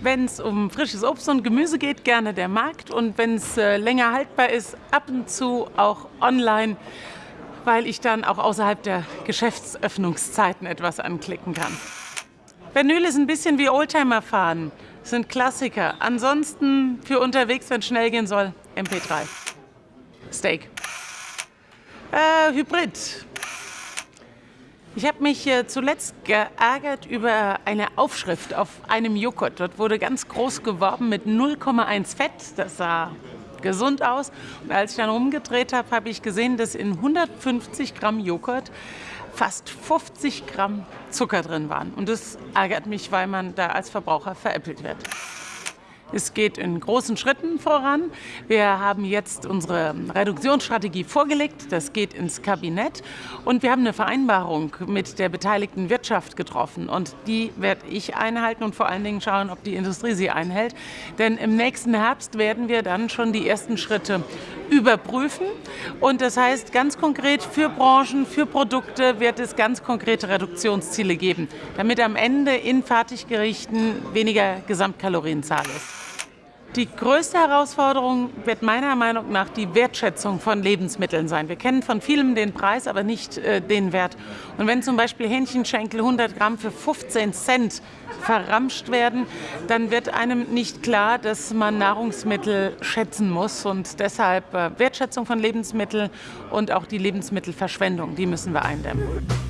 Wenn es um frisches Obst und Gemüse geht, gerne der Markt. Und wenn es äh, länger haltbar ist, ab und zu auch online, weil ich dann auch außerhalb der Geschäftsöffnungszeiten etwas anklicken kann. Vinyl ist ein bisschen wie Oldtimer fahren, sind Klassiker. Ansonsten für unterwegs, wenn es schnell gehen soll, MP3. Steak. Äh, Hybrid. Ich habe mich äh, zuletzt geärgert über eine Aufschrift auf einem Joghurt. Dort wurde ganz groß geworben mit 0,1 Fett. Das sah gesund aus. Und als ich dann rumgedreht habe, habe ich gesehen, dass in 150 Gramm Joghurt fast 50 Gramm Zucker drin waren. Und das ärgert mich, weil man da als Verbraucher veräppelt wird. Es geht in großen Schritten voran. Wir haben jetzt unsere Reduktionsstrategie vorgelegt. Das geht ins Kabinett. Und wir haben eine Vereinbarung mit der beteiligten Wirtschaft getroffen. Und die werde ich einhalten und vor allen Dingen schauen, ob die Industrie sie einhält. Denn im nächsten Herbst werden wir dann schon die ersten Schritte überprüfen. Und das heißt ganz konkret für Branchen, für Produkte wird es ganz konkrete Reduktionsziele geben, damit am Ende in Fertiggerichten weniger Gesamtkalorienzahl ist. Die größte Herausforderung wird meiner Meinung nach die Wertschätzung von Lebensmitteln sein. Wir kennen von vielem den Preis, aber nicht äh, den Wert. Und wenn zum Beispiel Hähnchenschenkel 100 Gramm für 15 Cent verramscht werden, dann wird einem nicht klar, dass man Nahrungsmittel schätzen muss. Und deshalb äh, Wertschätzung von Lebensmitteln und auch die Lebensmittelverschwendung, die müssen wir eindämmen.